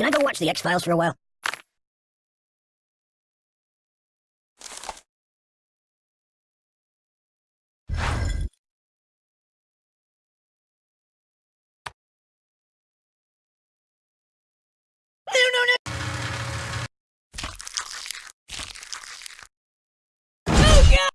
Can I go watch the X-Files for a while? No, no, no! Oh, God!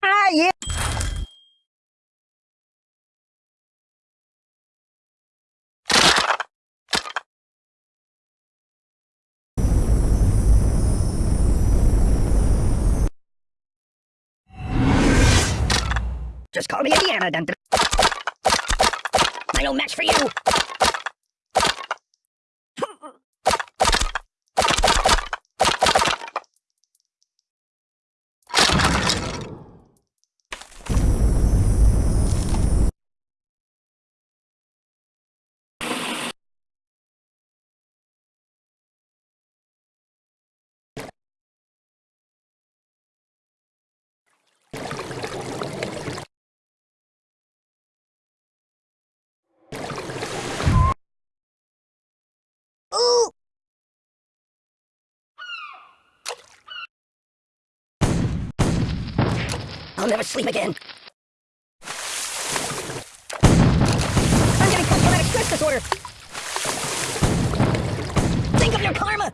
Ah, yeah! Just call me Indiana, dun. I no match for you. Ooh! I'll never sleep again. I'm getting post-traumatic stress disorder. Think of your karma.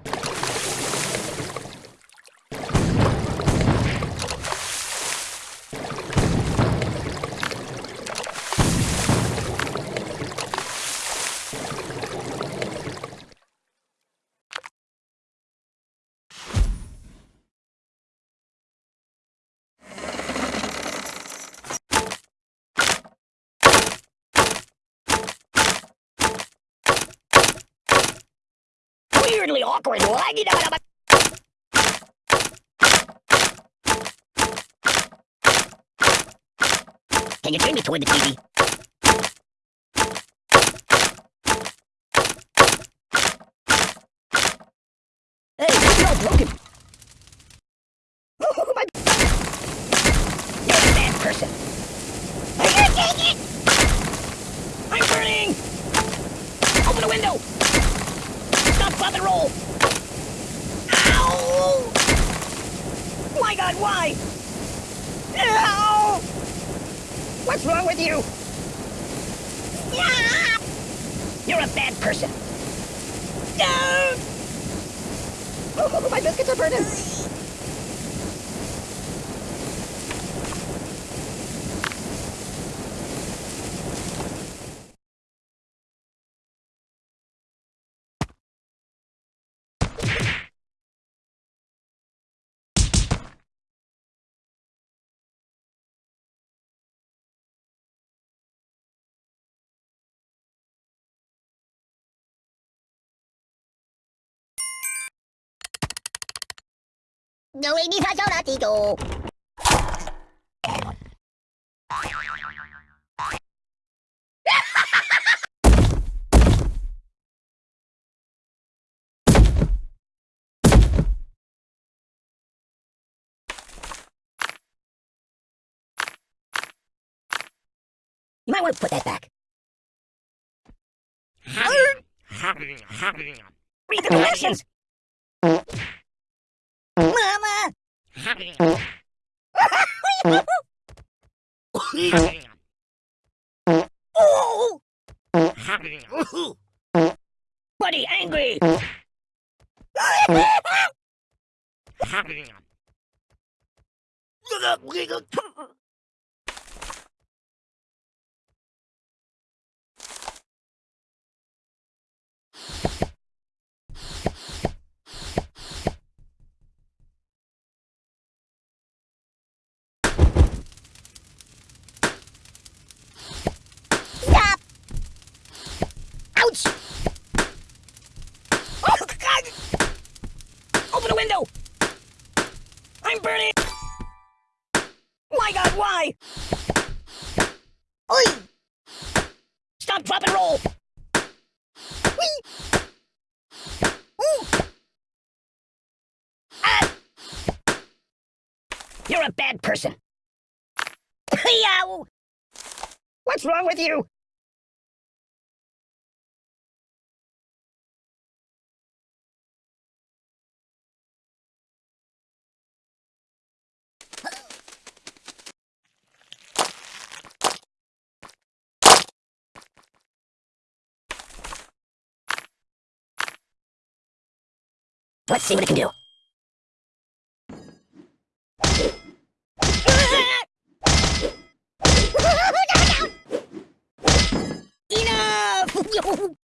Weirdly awkward. Laggy da da Can you turn me toward the TV? Hey, you're all broken. Oh, my... You're a bad person. I can't take it! I'm burning! Open the window! Stop, stop, and roll! Ow! My God, why? Ow! What's wrong with you? Ah! You're a bad person. No! Oh, my biscuits are burning. No, ini saja lah tidur. You might want to put that back. Read the directions! Buddy, angry! Stop! Ouch! Open the window! I'm burning! My god, why? Oi! Stop, drop, and roll! Whee! Ooh! Ah! You're a bad person. What's wrong with you? Let's see what it can do. Enough!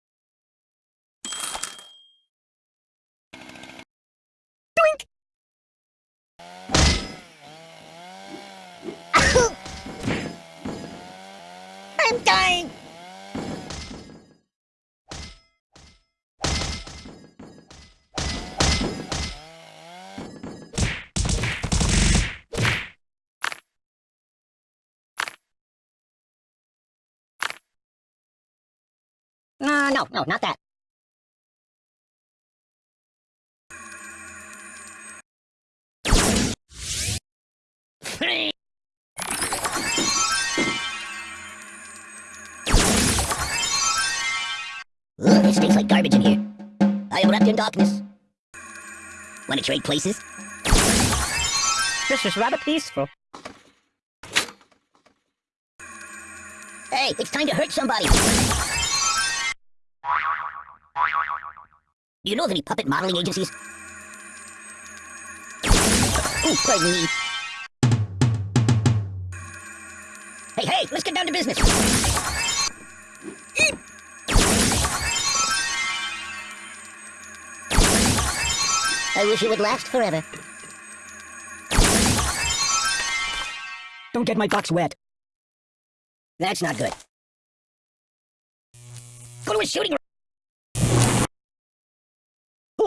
Uh, no, no, not that. Ugh, it stinks like garbage in here. I am wrapped in darkness. Want to trade places? This is rather peaceful. Hey, it's time to hurt somebody. Do you know of any puppet modeling agencies? Ooh, pardon me. Hey, hey, let's get down to business. Eep. I wish it would last forever. Don't get my box wet. That's not good. Go to a shooting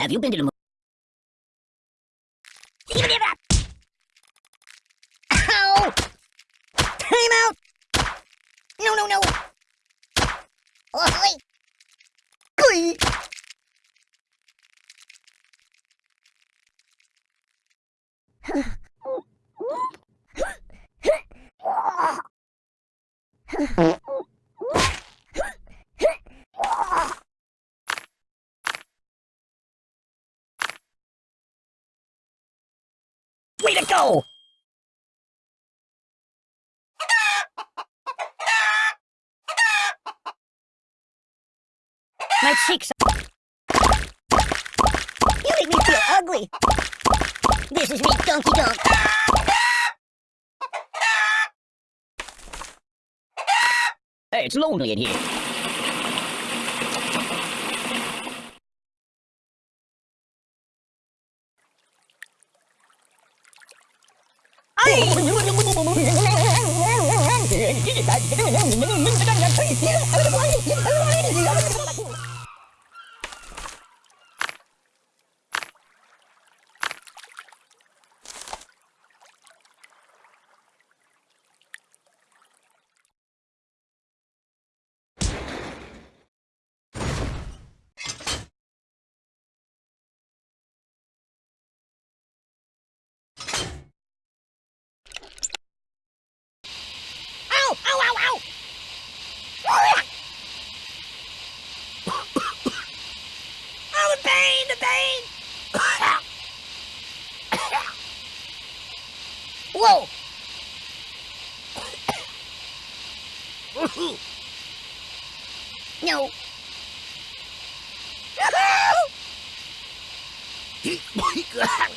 Have you been to the moon? Even if Ow! Time out! No, no, no! Oi! Oi! Way to go! My cheeks You make me feel ugly! This is me, Donkey Donk! Hey, it's lonely in here. 诶呦诶呦美女美女在这里面可以提的诶呦这不可以提的诶呦 No. Ôi, cái hàng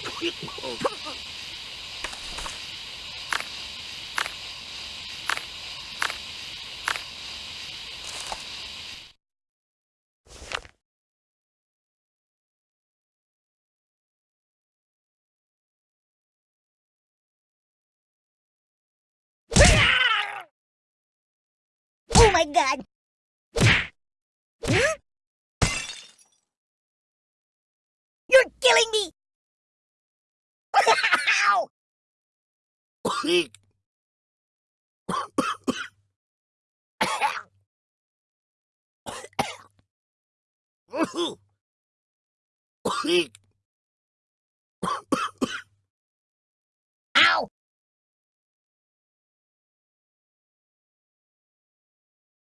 Oh my god! Huh? You're killing me!